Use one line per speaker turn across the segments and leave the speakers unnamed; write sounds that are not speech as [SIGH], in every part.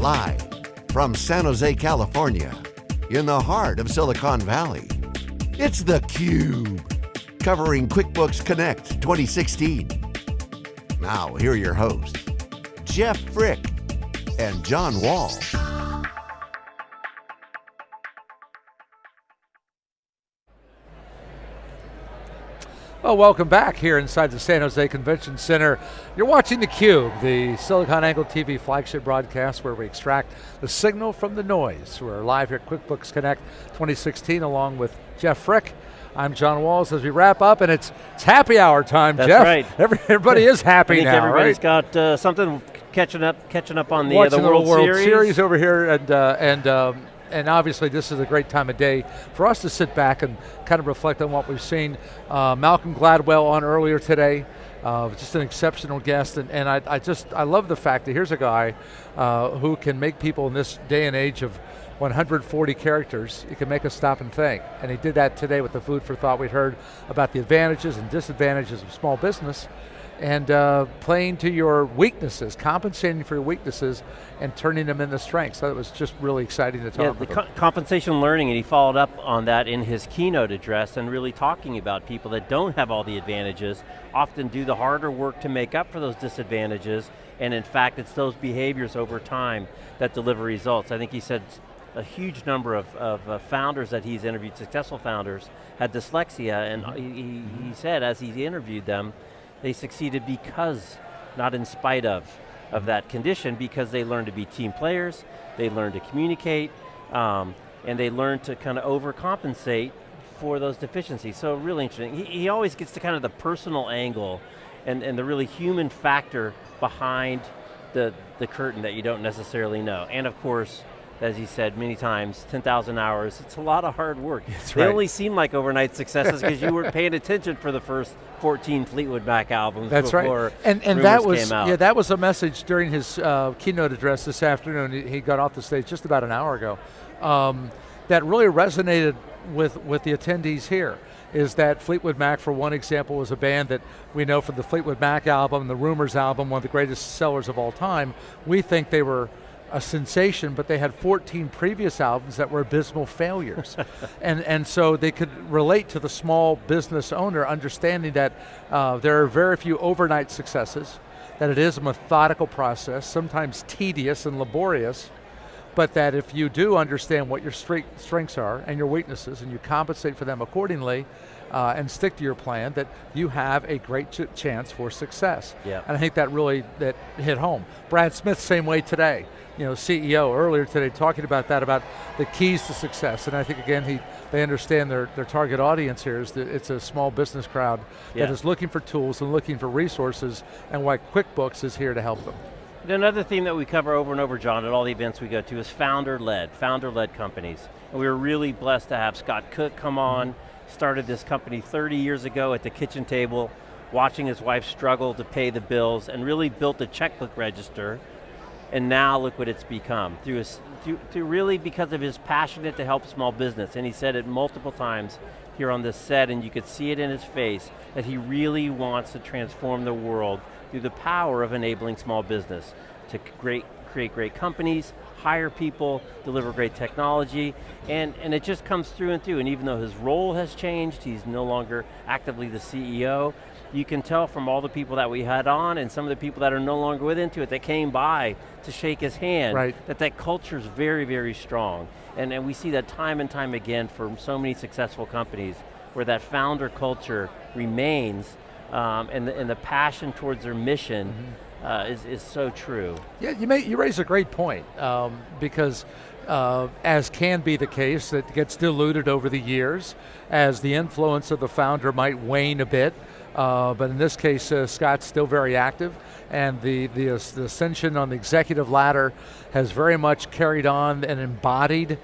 Live from San Jose, California, in the heart of Silicon Valley, it's theCUBE, covering QuickBooks Connect 2016. Now, here are your hosts, Jeff Frick and John Wall.
Well, welcome back here inside the San Jose Convention Center. You're watching theCUBE, the SiliconANGLE TV flagship broadcast where we extract the signal from the noise. We're live here at QuickBooks Connect 2016 along with Jeff Frick. I'm John Walls as we wrap up and it's, it's happy hour time,
That's
Jeff.
right.
everybody is happy
I think
now,
everybody's
right?
got uh, something catching up, catching up on the, uh, the World,
World
Series.
over here and, uh, and um, and obviously this is a great time of day for us to sit back and kind of reflect on what we've seen. Uh, Malcolm Gladwell on earlier today, uh, just an exceptional guest, and, and I, I, just, I love the fact that here's a guy uh, who can make people in this day and age of 140 characters, he can make us stop and think. And he did that today with the food for thought. We'd heard about the advantages and disadvantages of small business, and uh, playing to your weaknesses, compensating for your weaknesses, and turning them into strengths. So it was just really exciting to talk
Yeah, the co compensation learning, and he followed up on that in his keynote address and really talking about people that don't have all the advantages, often do the harder work to make up for those disadvantages, and in fact, it's those behaviors over time that deliver results. I think he said a huge number of, of uh, founders that he's interviewed, successful founders, had dyslexia, and he, he, he said as he interviewed them, they succeeded because, not in spite of, of that condition, because they learned to be team players, they learned to communicate, um, and they learned to kind of overcompensate for those deficiencies. So really interesting. He, he always gets to kind of the personal angle and, and the really human factor behind the, the curtain that you don't necessarily know. And of course, as he said many times, 10,000 hours, it's a lot of hard work.
That's
they
right.
only seem like overnight successes because you weren't paying attention for the first 14 Fleetwood Mac albums
That's
before
right. And and that was
came out.
yeah that was a message during his uh, keynote address this afternoon. He, he got off the stage just about an hour ago. Um, that really resonated with with the attendees here. Is that Fleetwood Mac, for one example, was a band that we know from the Fleetwood Mac album, the Rumors album, one of the greatest sellers of all time. We think they were a sensation, but they had 14 previous albums that were abysmal failures. [LAUGHS] and, and so they could relate to the small business owner, understanding that uh, there are very few overnight successes, that it is a methodical process, sometimes tedious and laborious, but that if you do understand what your strengths are and your weaknesses and you compensate for them accordingly uh, and stick to your plan, that you have a great ch chance for success.
Yeah.
And I think that really that hit home. Brad Smith, same way today. You know, CEO earlier today talking about that, about the keys to success. And I think again, he they understand their, their target audience here is that it's a small business crowd
Yeah.
that is looking for tools and looking for resources and why QuickBooks is here to help them.
Another theme that we cover over and over, John, at all the events we go to is founder-led, founder-led companies. And we were really blessed to have Scott Cook come mm-hmm. on, started this company 30 years ago at the kitchen table, watching his wife struggle to pay the bills, and really built a checkbook register, and now look what it's become. Through, his, through, through really because of his passionate to help small business, and he said it multiple times here on this set, and you could see it in his face, that he really wants to transform the world through the power of enabling small business to create, create great companies, hire people, deliver great technology, and, and it just comes through and through, and even though his role has changed, he's no longer actively the CEO, you can tell from all the people that we had on and some of the people that are no longer with Intuit that came by to shake his hand,
Right.
that that culture is very, very strong. And, and we see that time and time again for so many successful companies where that founder culture remains um, and, the, and the passion towards their mission uh, is, is so true.
Yeah, you, may, you raise a great point um, because uh, as can be the case, it gets diluted over the years as the influence of the founder might wane a bit. Uh, but in this case, uh, Scott's still very active and the, the, the ascension on the executive ladder has very much carried on and embodied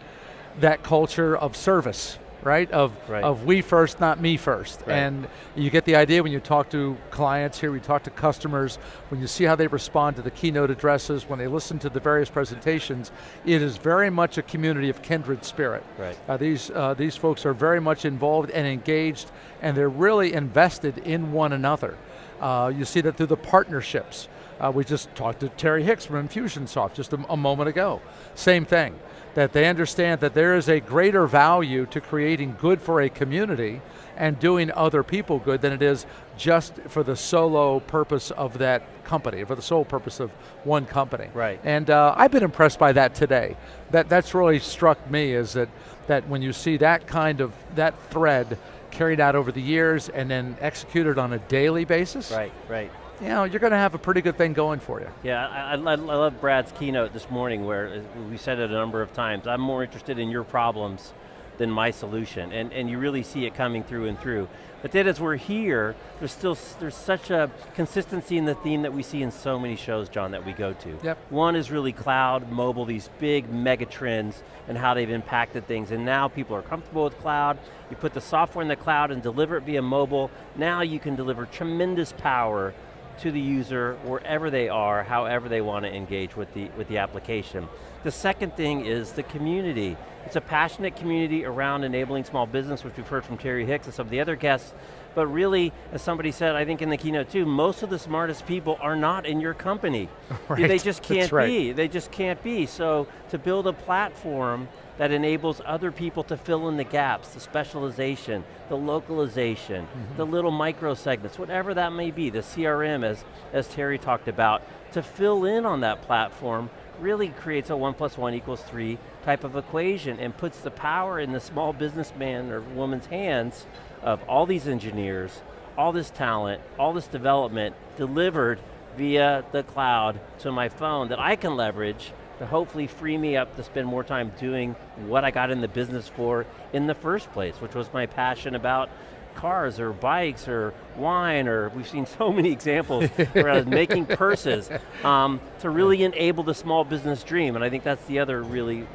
that culture of service, right? Of,
Right.
of we first, not me first.
Right.
And you get the idea when you talk to clients here, we talk to customers, when you see how they respond to the keynote addresses, when they listen to the various presentations, it is very much a community of kindred spirit.
Right.
Uh, these, uh, these folks are very much involved and engaged, and they're really invested in one another. Uh, you see that through the partnerships Uh, we just talked to Terry Hicks from Infusionsoft just a, a moment ago. Same thing, that they understand that there is a greater value to creating good for a community and doing other people good than it is just for the solo purpose of that company, for the sole purpose of one company.
Right.
And uh, I've been impressed by that today. That, that's really struck me is that, that when you see that kind of, that thread carried out over the years and then executed on a daily basis.
Right, right
you know, you're going to have a pretty good thing going for you.
Yeah, I, I, I, love Brad's keynote this morning where uh, we said it a number of times, I'm more interested in your problems than my solution, and, and you really see it coming through and through. But then as we're here, there's still there's such a consistency in the theme that we see in so many shows, John, that we go to.
Yep.
One is really cloud, mobile, these big mega trends and how they've impacted things, and now people are comfortable with cloud, you put the software in the cloud and deliver it via mobile, now you can deliver tremendous power to the user wherever they are, however they want to engage with the, with the application. The second thing is the community. It's a passionate community around enabling small business, which we've heard from Terry Hicks and some of the other guests, but really, as somebody said, I think in the keynote too, most of the smartest people are not in your company. [LAUGHS]
Right.
They just can't
right.
be, they just can't be. So to build a platform that enables other people to fill in the gaps, the specialization, the localization, mm -hmm. the little micro segments, whatever that may be, the CRM as, as Terry talked about, to fill in on that platform really creates a one plus one equals three type of equation and puts the power in the small businessman or woman's hands of all these engineers, all this talent, all this development delivered via the cloud to my phone that I can leverage to hopefully free me up to spend more time doing what I got in the business for in the first place, which was my passion about cars or bikes or wine or we've seen so many examples where I was making [LAUGHS] purses um, to really enable the small business dream and I think that's the other really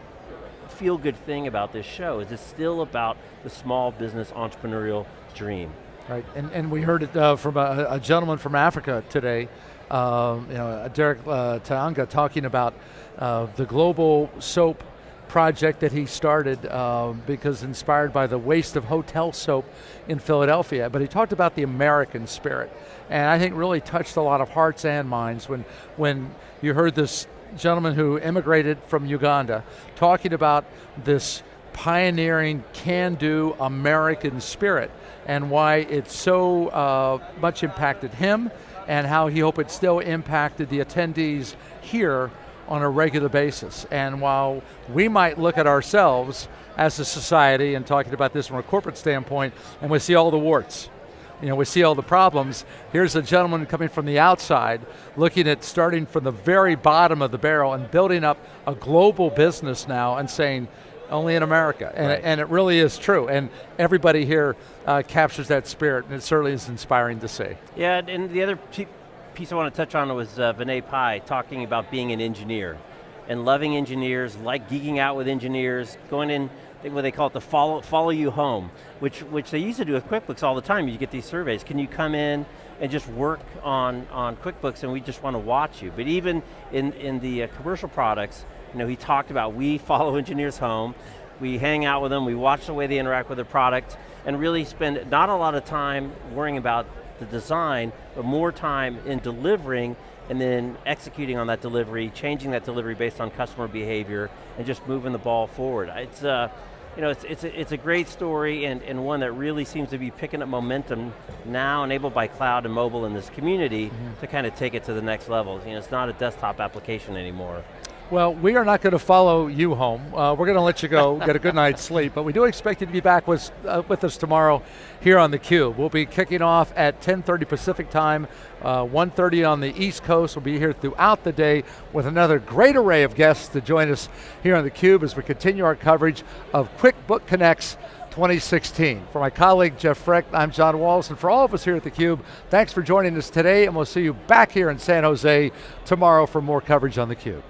feel good thing about this show is it's still about the small business entrepreneurial dream.
Right, and, and we heard it uh, from a, a, gentleman from Africa today, um, you know, Derek uh, Tanga talking about uh, the global soap project that he started uh, because inspired by the waste of hotel soap in Philadelphia, but he talked about the American spirit. And I think really touched a lot of hearts and minds when, when you heard this gentleman who immigrated from Uganda talking about this pioneering, can-do American spirit and why it so uh, much impacted him and how he hoped it still impacted the attendees here on a regular basis. And while we might look at ourselves as a society and talking about this from a corporate standpoint, and we see all the warts, you know, we see all the problems. Here's a gentleman coming from the outside, looking at starting from the very bottom of the barrel and building up a global business now and saying, only in America, and,
right.
and it really is true. And everybody here uh, captures that spirit, and it certainly is inspiring to see.
Yeah, and the other piece I want to touch on was uh, Vinay Pai talking about being an engineer and loving engineers, like geeking out with engineers, going in, what they call it, the follow, follow you home, which, which they used to do with QuickBooks all the time. You get these surveys. Can you come in and just work on, on QuickBooks and we just want to watch you? But even in, in the uh, commercial products, you know, he talked about we [LAUGHS] follow engineers home, we hang out with them, we watch the way they interact with the product, and really spend not a lot of time worrying about the design, but more time in delivering and then executing on that delivery, changing that delivery based on customer behavior, and just moving the ball forward. It's, uh, you know, it's, it's, a, it's a great story and, and one that really seems to be picking up momentum now enabled by cloud and mobile in this community mm -hmm. to kind of take it to the next level. You know, it's not a desktop application anymore.
Well, we are not going to follow you home. Uh, we're going to let you go, [LAUGHS] get a good night's sleep, but we do expect you to be back with, uh, with us tomorrow here on theCUBE. We'll be kicking off at 10.30 Pacific time, uh, 1.30 on the East Coast. We'll be here throughout the day with another great array of guests to join us here on theCUBE as we continue our coverage of QuickBooks Connect 2016. For my colleague Jeff Frick, I'm John Walls, and for all of us here at theCUBE, thanks for joining us today, and we'll see you back here in San Jose tomorrow for more coverage on theCUBE.